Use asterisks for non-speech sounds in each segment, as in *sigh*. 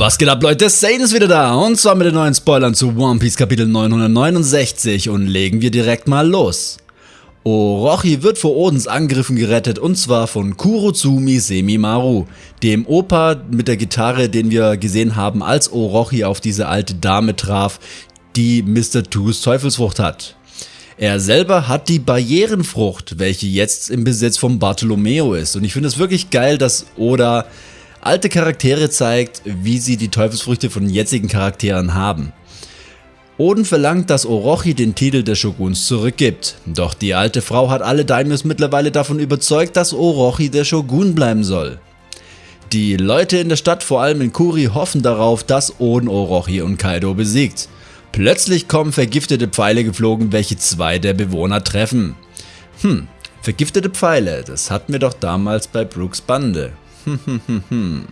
Was geht ab Leute, Sane ist wieder da und zwar mit den neuen Spoilern zu One Piece Kapitel 969 und legen wir direkt mal los. Orochi wird vor Odens Angriffen gerettet und zwar von Kurotsumi Semimaru, dem Opa mit der Gitarre, den wir gesehen haben, als Orochi auf diese alte Dame traf, die Mr. Twos Teufelsfrucht hat. Er selber hat die Barrierenfrucht, welche jetzt im Besitz von Bartolomeo ist und ich finde es wirklich geil, dass Oda alte Charaktere zeigt, wie sie die Teufelsfrüchte von jetzigen Charakteren haben. Oden verlangt, dass Orochi den Titel des Shoguns zurückgibt, doch die alte Frau hat alle Daimyos mittlerweile davon überzeugt, dass Orochi der Shogun bleiben soll. Die Leute in der Stadt, vor allem in Kuri, hoffen darauf, dass Oden Orochi und Kaido besiegt. Plötzlich kommen vergiftete Pfeile geflogen, welche zwei der Bewohner treffen. Hm, vergiftete Pfeile, das hatten wir doch damals bei Brooks Bande. *laughs*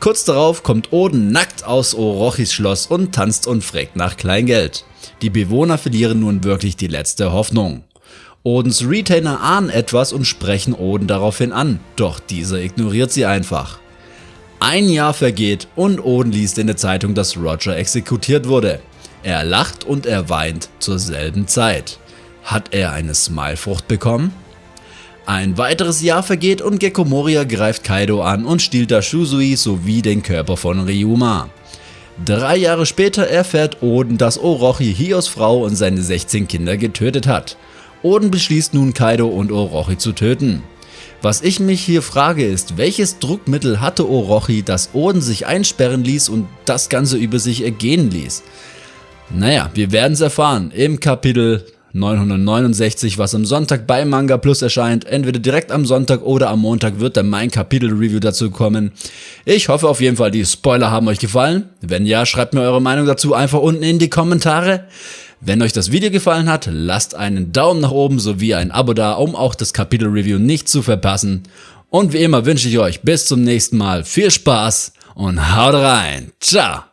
Kurz darauf kommt Oden nackt aus Orochis Schloss und tanzt und fragt nach Kleingeld. Die Bewohner verlieren nun wirklich die letzte Hoffnung. Odens Retainer ahnen etwas und sprechen Oden daraufhin an, doch dieser ignoriert sie einfach. Ein Jahr vergeht und Oden liest in der Zeitung, dass Roger exekutiert wurde. Er lacht und er weint zur selben Zeit. Hat er eine Smilefrucht bekommen? Ein weiteres Jahr vergeht und Gekko Moria greift Kaido an und stiehlt da Shusui sowie den Körper von Ryuma. Drei Jahre später erfährt Oden, dass Orochi Hios Frau und seine 16 Kinder getötet hat. Oden beschließt nun Kaido und Orochi zu töten. Was ich mich hier frage ist, welches Druckmittel hatte Orochi, dass Oden sich einsperren ließ und das Ganze über sich ergehen ließ? Naja, wir werden es erfahren im Kapitel 969, was am Sonntag bei Manga Plus erscheint. Entweder direkt am Sonntag oder am Montag wird dann mein Kapitel-Review dazu kommen. Ich hoffe auf jeden Fall, die Spoiler haben euch gefallen. Wenn ja, schreibt mir eure Meinung dazu einfach unten in die Kommentare. Wenn euch das Video gefallen hat, lasst einen Daumen nach oben sowie ein Abo da, um auch das Kapitel-Review nicht zu verpassen. Und wie immer wünsche ich euch bis zum nächsten Mal viel Spaß und haut rein. Ciao!